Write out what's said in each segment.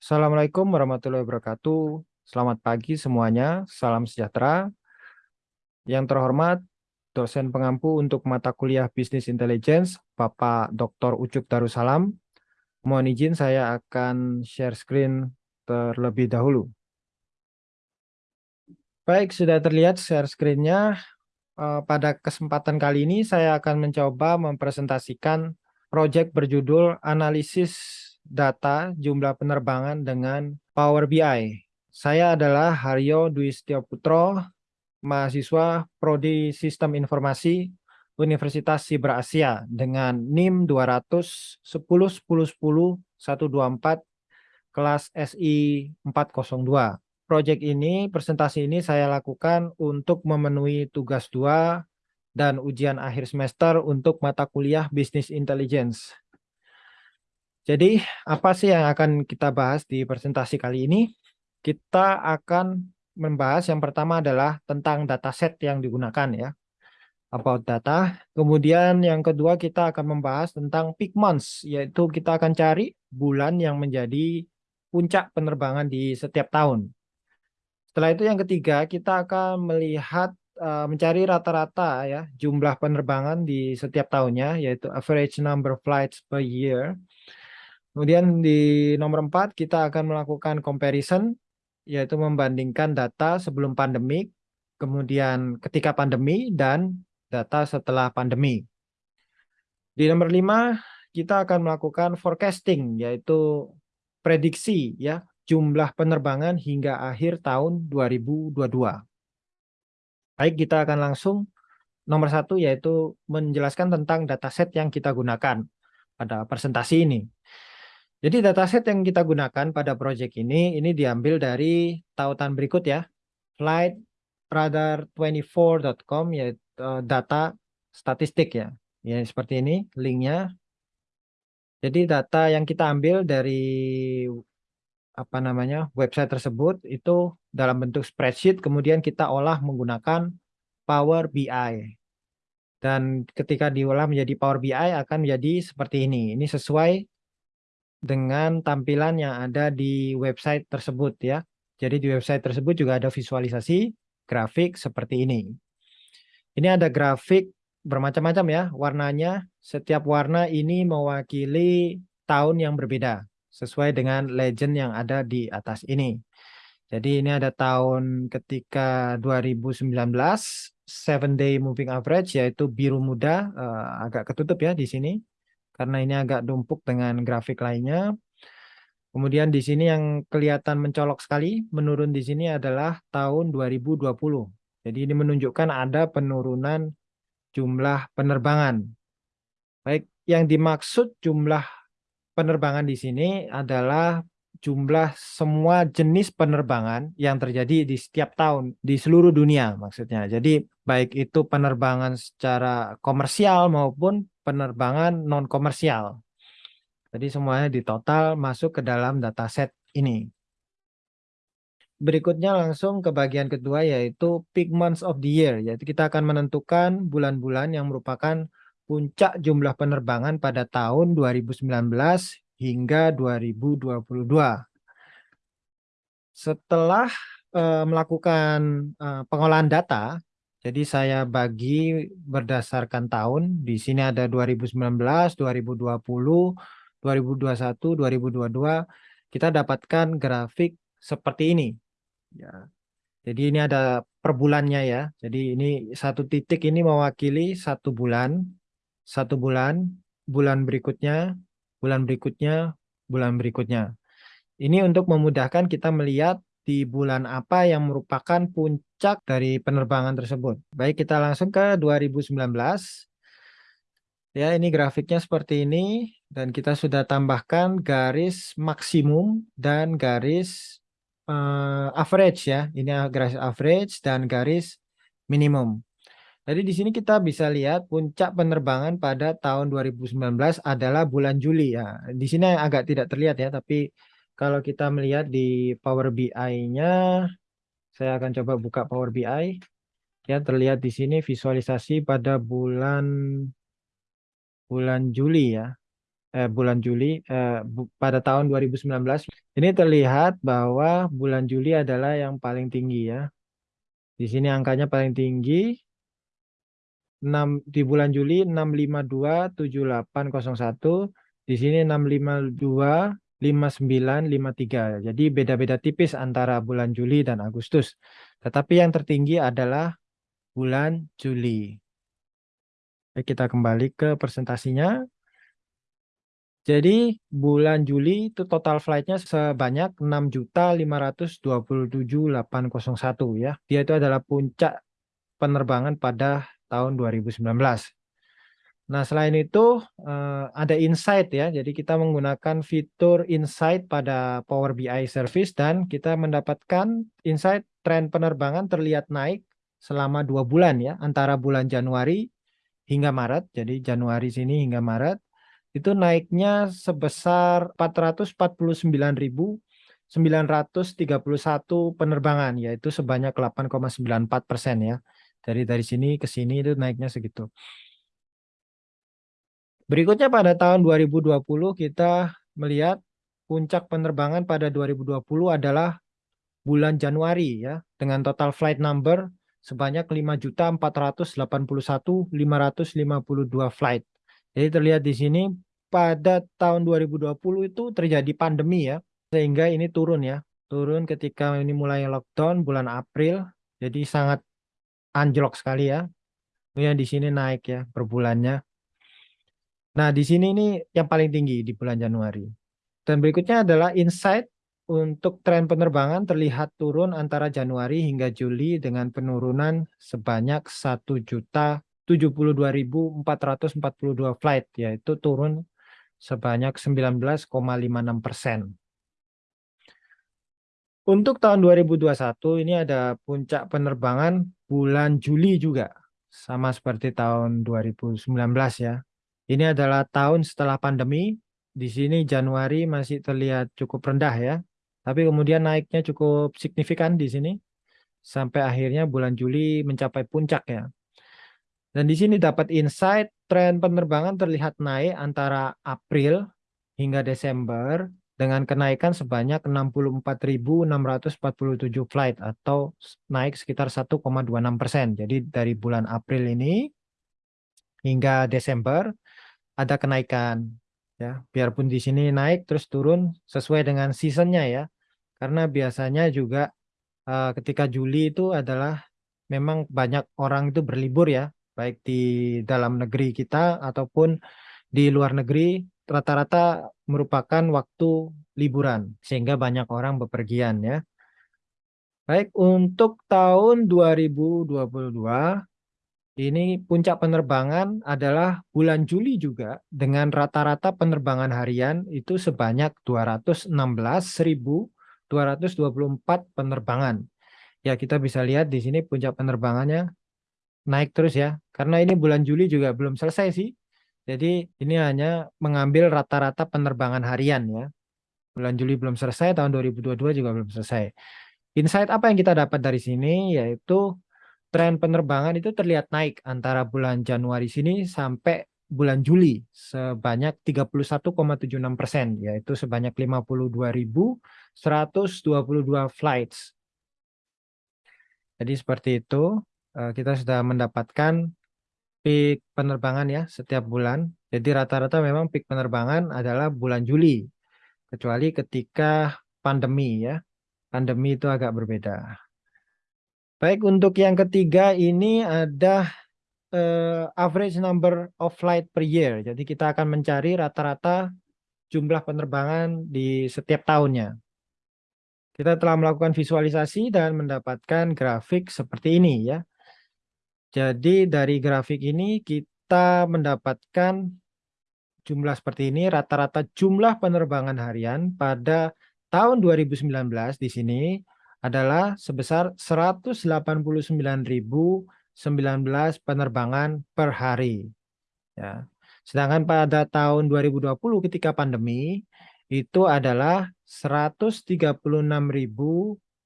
Assalamualaikum warahmatullahi wabarakatuh. Selamat pagi semuanya. Salam sejahtera. Yang terhormat, dosen pengampu untuk mata kuliah Bisnis Intelligence, Bapak Dr. Ucup Darussalam. Mohon izin saya akan share screen terlebih dahulu. Baik, sudah terlihat share screen-nya. Eh, pada kesempatan kali ini saya akan mencoba mempresentasikan proyek berjudul Analisis Data Jumlah Penerbangan dengan Power BI. Saya adalah Haryo Dwi Putro, mahasiswa Prodi Sistem Informasi Universitas Siber Asia dengan NIM 200 10 10 10 124 kelas SI 402. Proyek ini, presentasi ini saya lakukan untuk memenuhi tugas dua dan ujian akhir semester untuk mata kuliah Business Intelligence. Jadi, apa sih yang akan kita bahas di presentasi kali ini? kita akan membahas yang pertama adalah tentang dataset yang digunakan ya. About data. Kemudian yang kedua kita akan membahas tentang peak months, yaitu kita akan cari bulan yang menjadi puncak penerbangan di setiap tahun. Setelah itu yang ketiga kita akan melihat uh, mencari rata-rata ya jumlah penerbangan di setiap tahunnya, yaitu average number flights per year. Kemudian di nomor empat kita akan melakukan comparison yaitu membandingkan data sebelum pandemi, kemudian ketika pandemi, dan data setelah pandemi. Di nomor lima, kita akan melakukan forecasting, yaitu prediksi ya jumlah penerbangan hingga akhir tahun 2022. Baik, kita akan langsung nomor satu, yaitu menjelaskan tentang dataset yang kita gunakan pada presentasi ini. Jadi dataset yang kita gunakan pada proyek ini, ini diambil dari tautan berikut ya. Flight radar24.com yaitu uh, data statistik ya. Ya seperti ini linknya. Jadi data yang kita ambil dari apa namanya website tersebut itu dalam bentuk spreadsheet kemudian kita olah menggunakan Power BI. Dan ketika diolah menjadi Power BI akan menjadi seperti ini. Ini sesuai dengan tampilan yang ada di website tersebut ya. Jadi di website tersebut juga ada visualisasi grafik seperti ini. Ini ada grafik bermacam-macam ya warnanya. Setiap warna ini mewakili tahun yang berbeda sesuai dengan legend yang ada di atas ini. Jadi ini ada tahun ketika 2019 seven day moving average yaitu biru muda uh, agak ketutup ya di sini karena ini agak dumpuk dengan grafik lainnya. Kemudian di sini yang kelihatan mencolok sekali menurun di sini adalah tahun 2020. Jadi ini menunjukkan ada penurunan jumlah penerbangan. Baik, yang dimaksud jumlah penerbangan di sini adalah jumlah semua jenis penerbangan yang terjadi di setiap tahun di seluruh dunia maksudnya. Jadi baik itu penerbangan secara komersial maupun penerbangan non komersial. Jadi semuanya di total masuk ke dalam dataset ini. Berikutnya langsung ke bagian kedua yaitu peak months of the year. Yaitu kita akan menentukan bulan-bulan yang merupakan puncak jumlah penerbangan pada tahun 2019 hingga 2022. Setelah uh, melakukan uh, pengolahan data, jadi saya bagi berdasarkan tahun. Di sini ada 2019, 2020, 2021, 2022. Kita dapatkan grafik seperti ini. Ya. Jadi ini ada per bulannya ya. Jadi ini satu titik ini mewakili satu bulan, satu bulan, bulan berikutnya, bulan berikutnya, bulan berikutnya. Ini untuk memudahkan kita melihat di bulan apa yang merupakan puncak dari penerbangan tersebut. Baik, kita langsung ke 2019. Ya, ini grafiknya seperti ini dan kita sudah tambahkan garis maksimum dan garis uh, average ya. Ini garis average dan garis minimum. Jadi di sini kita bisa lihat puncak penerbangan pada tahun 2019 adalah bulan Juli ya. Di sini agak tidak terlihat ya, tapi kalau kita melihat di Power BI-nya, saya akan coba buka Power BI. Ya, terlihat di sini visualisasi pada bulan bulan Juli ya. eh, bulan Juli eh, pada tahun 2019 ini terlihat bahwa bulan Juli adalah yang paling tinggi ya. Di sini angkanya paling tinggi 6 di bulan Juli 6527801 di sini 652 5953. Jadi beda-beda tipis antara bulan Juli dan Agustus. Tetapi yang tertinggi adalah bulan Juli. Oke, kita kembali ke presentasinya. Jadi bulan Juli itu total flightnya sebanyak 6.527.801 ya. Dia itu adalah puncak penerbangan pada tahun 2019. Nah, selain itu uh, ada insight ya. Jadi kita menggunakan fitur insight pada Power BI service dan kita mendapatkan insight tren penerbangan terlihat naik selama dua bulan ya, antara bulan Januari hingga Maret. Jadi Januari sini hingga Maret itu naiknya sebesar 449.931 penerbangan, yaitu sebanyak 8,94 persen ya. Dari dari sini ke sini itu naiknya segitu. Berikutnya pada tahun 2020 kita melihat puncak penerbangan pada 2020 adalah bulan Januari ya dengan total flight number sebanyak 5.481.552 flight. Jadi terlihat di sini pada tahun 2020 itu terjadi pandemi ya sehingga ini turun ya. Turun ketika ini mulai lockdown bulan April. Jadi sangat anjlok sekali ya. Kemudian di sini naik ya per bulannya. Nah, di sini ini yang paling tinggi di bulan Januari. Dan berikutnya adalah insight untuk tren penerbangan terlihat turun antara Januari hingga Juli dengan penurunan sebanyak 1.072.442 flight, yaitu turun sebanyak 19,56 persen. Untuk tahun 2021 ini ada puncak penerbangan bulan Juli juga, sama seperti tahun 2019 ya. Ini adalah tahun setelah pandemi. Di sini Januari masih terlihat cukup rendah ya. Tapi kemudian naiknya cukup signifikan di sini. Sampai akhirnya bulan Juli mencapai puncak ya. Dan di sini dapat insight tren penerbangan terlihat naik antara April hingga Desember dengan kenaikan sebanyak 64.647 flight atau naik sekitar 1,26 persen. Jadi dari bulan April ini hingga Desember ada kenaikan ya. Biarpun di sini naik terus turun sesuai dengan seasonnya ya. Karena biasanya juga uh, ketika Juli itu adalah memang banyak orang itu berlibur ya. Baik di dalam negeri kita ataupun di luar negeri rata-rata merupakan waktu liburan sehingga banyak orang bepergian ya baik untuk tahun 2022 ini puncak penerbangan adalah bulan Juli juga dengan rata-rata penerbangan harian itu sebanyak 216.224 penerbangan. Ya kita bisa lihat di sini puncak penerbangannya naik terus ya. Karena ini bulan Juli juga belum selesai sih. Jadi ini hanya mengambil rata-rata penerbangan harian ya. Bulan Juli belum selesai, tahun 2022 juga belum selesai. Insight apa yang kita dapat dari sini yaitu tren penerbangan itu terlihat naik antara bulan Januari sini sampai bulan Juli sebanyak 31,76 persen, yaitu sebanyak 52.122 flights. Jadi seperti itu, eh, kita sudah mendapatkan peak penerbangan ya setiap bulan. Jadi rata-rata memang peak penerbangan adalah bulan Juli, kecuali ketika pandemi ya. Pandemi itu agak berbeda. Baik, untuk yang ketiga ini ada uh, average number of flight per year. Jadi kita akan mencari rata-rata jumlah penerbangan di setiap tahunnya. Kita telah melakukan visualisasi dan mendapatkan grafik seperti ini ya. Jadi dari grafik ini kita mendapatkan jumlah seperti ini, rata-rata jumlah penerbangan harian pada tahun 2019 di sini adalah sebesar 189.019 penerbangan per hari. Ya. Sedangkan pada tahun 2020 ketika pandemi itu adalah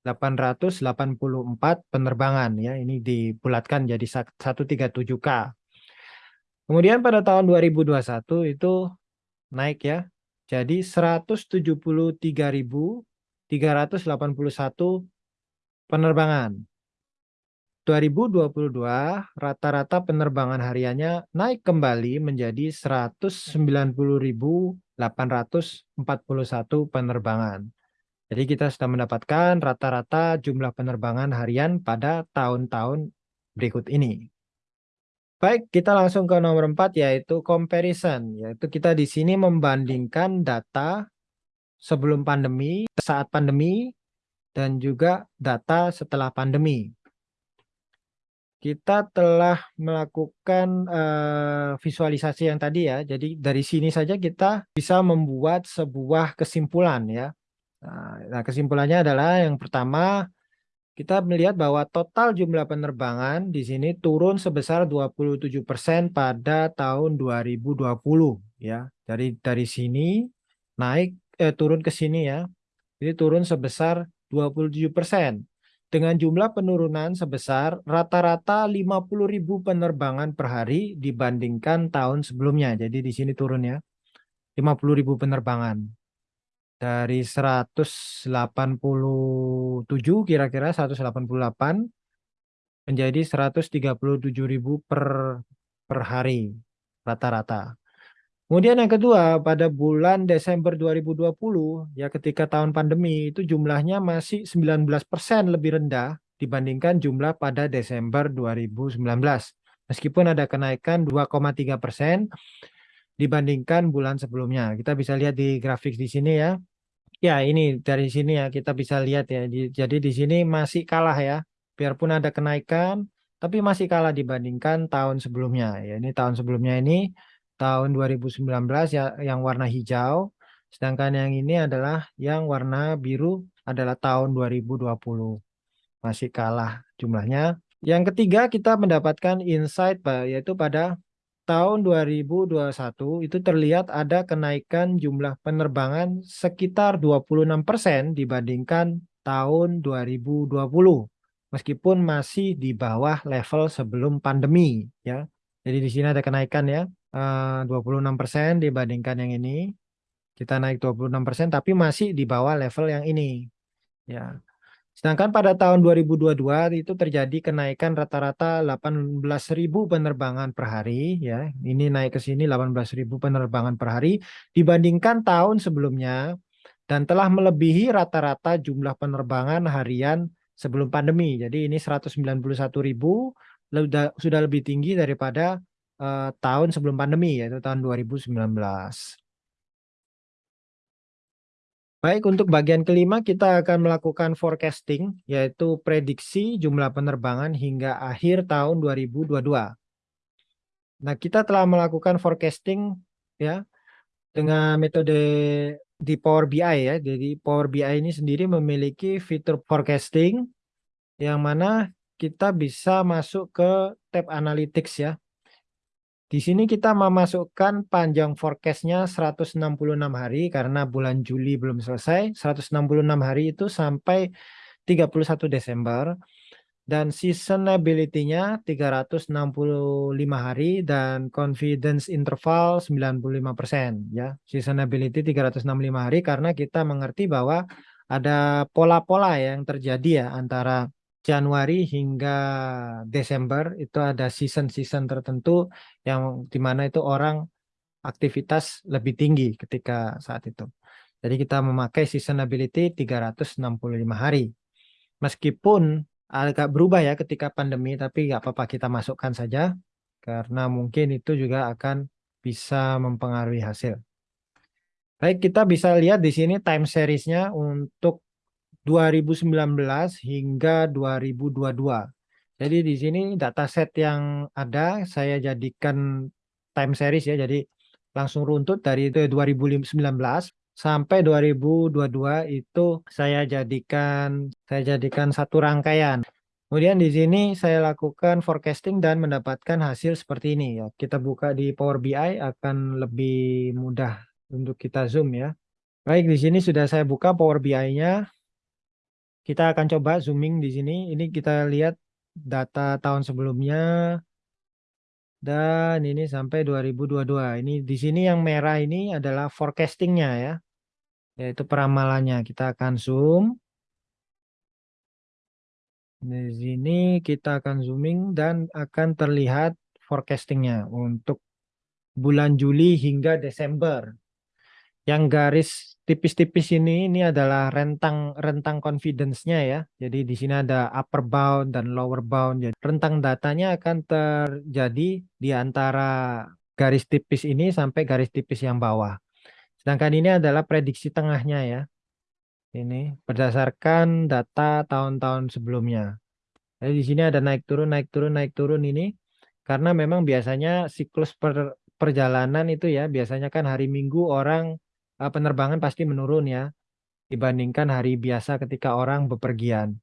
136.884 penerbangan ya. Ini dibulatkan jadi 137K. Kemudian pada tahun 2021 itu naik ya. Jadi 173.381 penerbangan. 2022 rata-rata penerbangan hariannya naik kembali menjadi 190.841 penerbangan. Jadi kita sudah mendapatkan rata-rata jumlah penerbangan harian pada tahun-tahun berikut ini. Baik, kita langsung ke nomor 4 yaitu comparison. Yaitu kita di sini membandingkan data sebelum pandemi, saat pandemi, dan juga data setelah pandemi. Kita telah melakukan uh, visualisasi yang tadi ya. Jadi dari sini saja kita bisa membuat sebuah kesimpulan ya. Nah, kesimpulannya adalah yang pertama kita melihat bahwa total jumlah penerbangan di sini turun sebesar 27% pada tahun 2020 ya. Dari dari sini naik eh, turun ke sini ya. Jadi turun sebesar 27% dengan jumlah penurunan sebesar rata-rata 50.000 penerbangan per hari dibandingkan tahun sebelumnya. Jadi di sini turun ya. 50.000 penerbangan dari 187 kira-kira 188 menjadi 137.000 per per hari rata-rata. Kemudian yang kedua pada bulan Desember 2020 ya ketika tahun pandemi itu jumlahnya masih 19% lebih rendah dibandingkan jumlah pada Desember 2019. Meskipun ada kenaikan 2,3 persen dibandingkan bulan sebelumnya. Kita bisa lihat di grafik di sini ya. Ya, ini dari sini ya kita bisa lihat ya. Jadi di sini masih kalah ya. Biarpun ada kenaikan, tapi masih kalah dibandingkan tahun sebelumnya. Ya, ini tahun sebelumnya ini tahun 2019 ya yang warna hijau. Sedangkan yang ini adalah yang warna biru adalah tahun 2020. Masih kalah jumlahnya. Yang ketiga kita mendapatkan insight yaitu pada tahun 2021 itu terlihat ada kenaikan jumlah penerbangan sekitar 26% dibandingkan tahun 2020 meskipun masih di bawah level sebelum pandemi ya. Jadi di sini ada kenaikan ya 26% eh, dibandingkan yang ini. Kita naik 26% tapi masih di bawah level yang ini. Ya. Sedangkan pada tahun 2022 itu terjadi kenaikan rata-rata 18.000 penerbangan per hari ya. Ini naik ke sini 18.000 penerbangan per hari dibandingkan tahun sebelumnya dan telah melebihi rata-rata jumlah penerbangan harian sebelum pandemi. Jadi ini 191.000 sudah lebih tinggi daripada uh, tahun sebelum pandemi yaitu tahun 2019. Baik, untuk bagian kelima kita akan melakukan forecasting, yaitu prediksi jumlah penerbangan hingga akhir tahun 2022. Nah, kita telah melakukan forecasting ya dengan metode di Power BI ya. Jadi Power BI ini sendiri memiliki fitur forecasting yang mana kita bisa masuk ke tab analytics ya. Di sini kita memasukkan panjang forecastnya 166 hari karena bulan Juli belum selesai. 166 hari itu sampai 31 Desember. Dan seasonability-nya 365 hari dan confidence interval 95%. ya Seasonability 365 hari karena kita mengerti bahwa ada pola-pola yang terjadi ya antara Januari hingga Desember itu ada season-season tertentu yang di mana itu orang aktivitas lebih tinggi ketika saat itu. Jadi kita memakai seasonability 365 hari. Meskipun agak berubah ya ketika pandemi, tapi nggak apa-apa kita masukkan saja karena mungkin itu juga akan bisa mempengaruhi hasil. Baik, kita bisa lihat di sini time series-nya untuk 2019 hingga 2022. Jadi di sini dataset yang ada saya jadikan time series ya. Jadi langsung runtut dari 2019 sampai 2022 itu saya jadikan saya jadikan satu rangkaian. Kemudian di sini saya lakukan forecasting dan mendapatkan hasil seperti ini ya. Kita buka di Power BI akan lebih mudah untuk kita zoom ya. Baik, di sini sudah saya buka Power BI-nya. Kita akan coba zooming di sini. Ini kita lihat data tahun sebelumnya. Dan ini sampai 2022. Ini di sini yang merah ini adalah forecasting-nya ya. Yaitu peramalannya. Kita akan zoom. Di sini kita akan zooming dan akan terlihat forecasting-nya untuk bulan Juli hingga Desember. Yang garis tipis-tipis ini ini adalah rentang rentang confidence-nya ya. Jadi di sini ada upper bound dan lower bound. Jadi rentang datanya akan terjadi di antara garis tipis ini sampai garis tipis yang bawah. Sedangkan ini adalah prediksi tengahnya ya. Ini berdasarkan data tahun-tahun sebelumnya. Jadi di sini ada naik turun naik turun naik turun ini karena memang biasanya siklus per, perjalanan itu ya biasanya kan hari Minggu orang uh, penerbangan pasti menurun ya dibandingkan hari biasa ketika orang bepergian.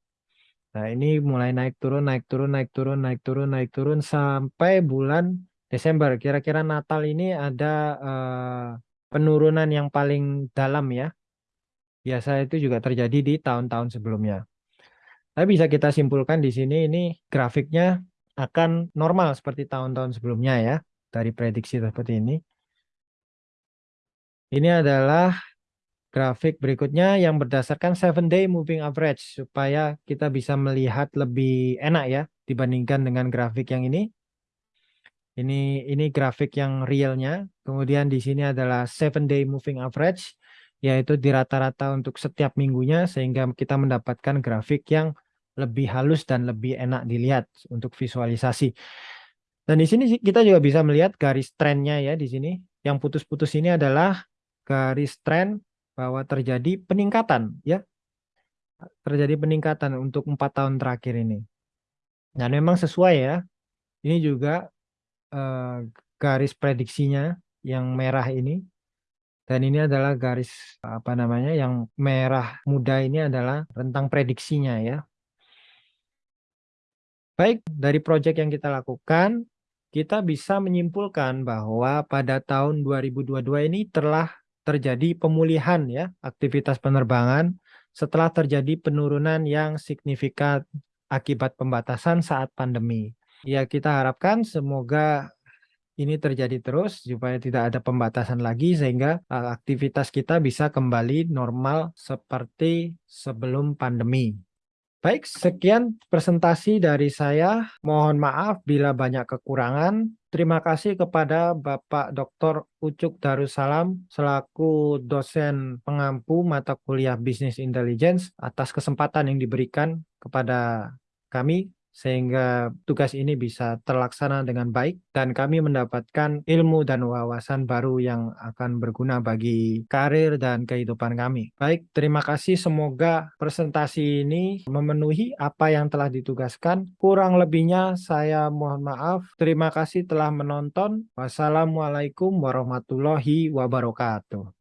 Nah, ini mulai naik turun, naik turun, naik turun, naik turun, naik turun sampai bulan Desember. Kira-kira Natal ini ada uh, penurunan yang paling dalam ya. Biasa itu juga terjadi di tahun-tahun sebelumnya. Tapi bisa kita simpulkan di sini ini grafiknya akan normal seperti tahun-tahun sebelumnya ya. Dari prediksi seperti ini. Ini adalah grafik berikutnya yang berdasarkan 7 day moving average supaya kita bisa melihat lebih enak ya dibandingkan dengan grafik yang ini. Ini ini grafik yang realnya. Kemudian di sini adalah 7 day moving average yaitu di rata-rata untuk setiap minggunya sehingga kita mendapatkan grafik yang lebih halus dan lebih enak dilihat untuk visualisasi. Dan di sini kita juga bisa melihat garis trennya ya di sini. Yang putus-putus ini adalah garis tren bahwa terjadi peningkatan ya. Terjadi peningkatan untuk empat tahun terakhir ini. Dan memang sesuai ya. Ini juga eh, garis prediksinya yang merah ini. Dan ini adalah garis apa namanya yang merah muda ini adalah rentang prediksinya ya. Baik dari proyek yang kita lakukan kita bisa menyimpulkan bahwa pada tahun 2022 ini telah terjadi pemulihan ya aktivitas penerbangan setelah terjadi penurunan yang signifikan akibat pembatasan saat pandemi. Ya kita harapkan semoga ini terjadi terus supaya tidak ada pembatasan lagi sehingga eh, aktivitas kita bisa kembali normal seperti sebelum pandemi. Baik, sekian presentasi dari saya. Mohon maaf bila banyak kekurangan. Terima kasih kepada Bapak Dr. Ucuk Darussalam selaku dosen pengampu mata kuliah Business Intelligence atas kesempatan yang diberikan kepada kami sehingga tugas ini bisa terlaksana dengan baik dan kami mendapatkan ilmu dan wawasan baru yang akan berguna bagi karir dan kehidupan kami. Baik, terima kasih. Semoga presentasi ini memenuhi apa yang telah ditugaskan. Kurang lebihnya saya mohon maaf. Terima kasih telah menonton. Wassalamualaikum warahmatullahi wabarakatuh.